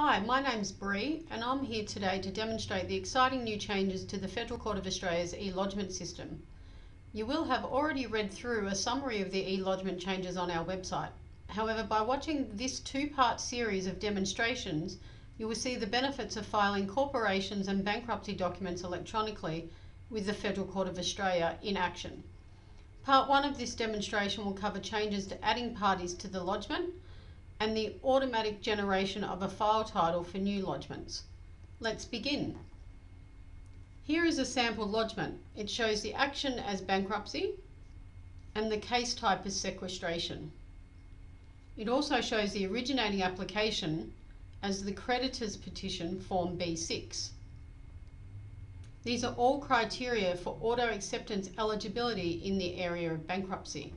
Hi, my name's Bree and I'm here today to demonstrate the exciting new changes to the Federal Court of Australia's e-lodgement system. You will have already read through a summary of the e-lodgement changes on our website. However, by watching this two-part series of demonstrations, you will see the benefits of filing corporations and bankruptcy documents electronically with the Federal Court of Australia in action. Part 1 of this demonstration will cover changes to adding parties to the lodgement, and the automatic generation of a file title for new lodgements. Let's begin. Here is a sample lodgement. It shows the action as bankruptcy and the case type as sequestration. It also shows the originating application as the creditor's petition form B6. These are all criteria for auto acceptance eligibility in the area of bankruptcy.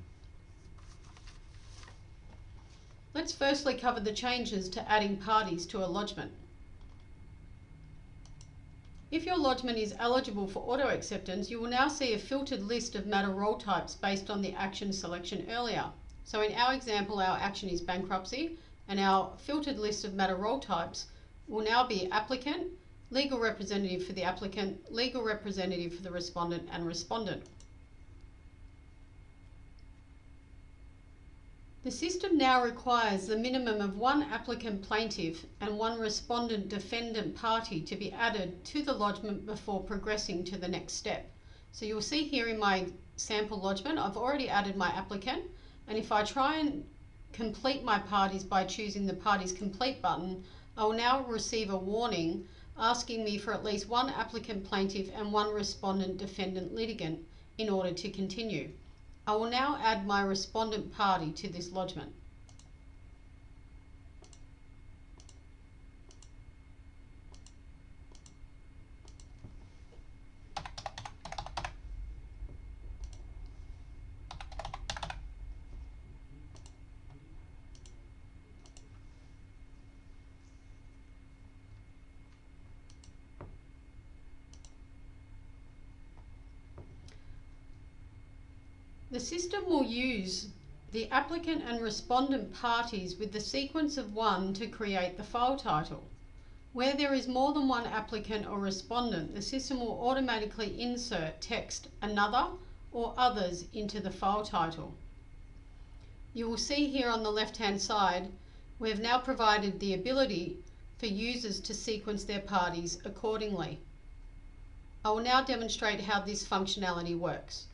Let's firstly cover the changes to adding parties to a lodgement. If your lodgement is eligible for auto acceptance, you will now see a filtered list of matter role types based on the action selection earlier. So in our example, our action is bankruptcy, and our filtered list of matter role types will now be applicant, legal representative for the applicant, legal representative for the respondent, and respondent. The system now requires the minimum of one applicant plaintiff and one respondent defendant party to be added to the lodgement before progressing to the next step. So you'll see here in my sample lodgement, I've already added my applicant, and if I try and complete my parties by choosing the parties complete button, I will now receive a warning asking me for at least one applicant plaintiff and one respondent defendant litigant in order to continue. I will now add my respondent party to this lodgement. The system will use the applicant and respondent parties with the sequence of one to create the file title. Where there is more than one applicant or respondent, the system will automatically insert text another or others into the file title. You will see here on the left hand side, we have now provided the ability for users to sequence their parties accordingly. I will now demonstrate how this functionality works.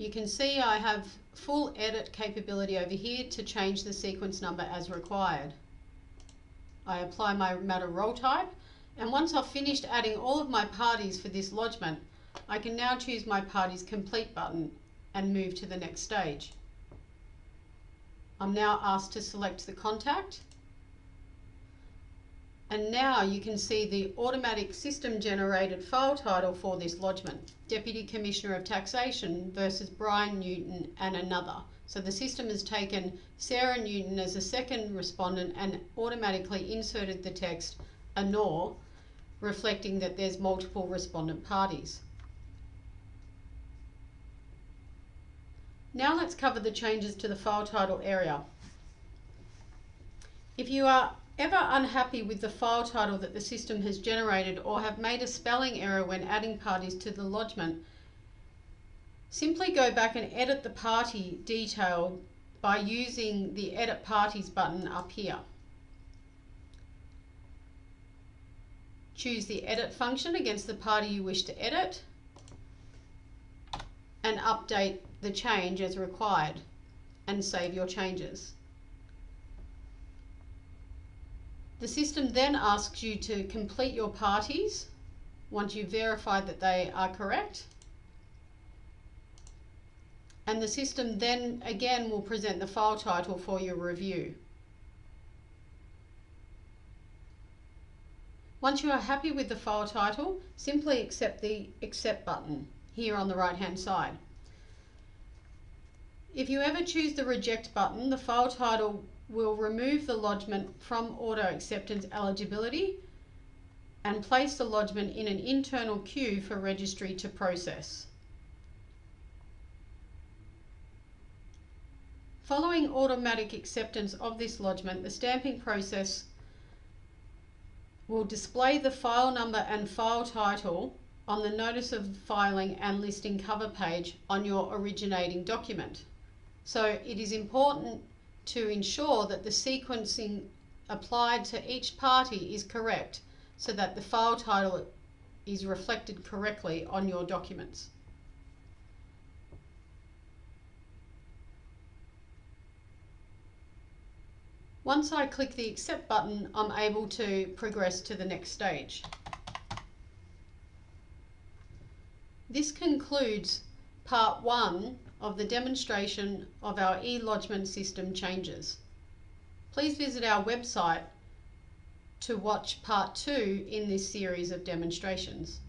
You can see I have full edit capability over here to change the sequence number as required. I apply my matter role type and once I've finished adding all of my parties for this lodgement, I can now choose my parties complete button and move to the next stage. I'm now asked to select the contact and now you can see the automatic system generated file title for this lodgement, Deputy Commissioner of Taxation versus Brian Newton and another. So the system has taken Sarah Newton as a second respondent and automatically inserted the text ANOR, reflecting that there's multiple respondent parties. Now let's cover the changes to the file title area. If you are ever unhappy with the file title that the system has generated or have made a spelling error when adding parties to the lodgement, simply go back and edit the party detail by using the Edit Parties button up here. Choose the Edit function against the party you wish to edit and update the change as required and save your changes. The system then asks you to complete your parties once you've verified that they are correct. And the system then again will present the file title for your review. Once you are happy with the file title, simply accept the Accept button here on the right hand side. If you ever choose the Reject button, the file title will remove the lodgement from auto acceptance eligibility and place the lodgement in an internal queue for registry to process. Following automatic acceptance of this lodgement, the stamping process will display the file number and file title on the notice of filing and listing cover page on your originating document. So it is important to ensure that the sequencing applied to each party is correct so that the file title is reflected correctly on your documents. Once I click the accept button, I'm able to progress to the next stage. This concludes part one of the demonstration of our e-lodgement system changes. Please visit our website to watch part two in this series of demonstrations.